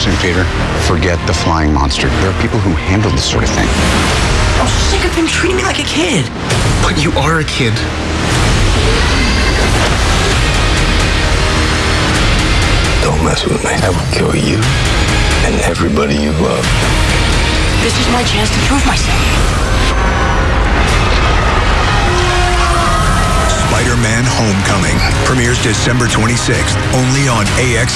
Listen, Peter, forget the flying monster. There are people who handle this sort of thing. I'm sick of him treating me like a kid. But you are a kid. Don't mess with me. I will kill you and everybody you love. This is my chance to prove myself. Spider-Man Homecoming premieres December 26th only on AX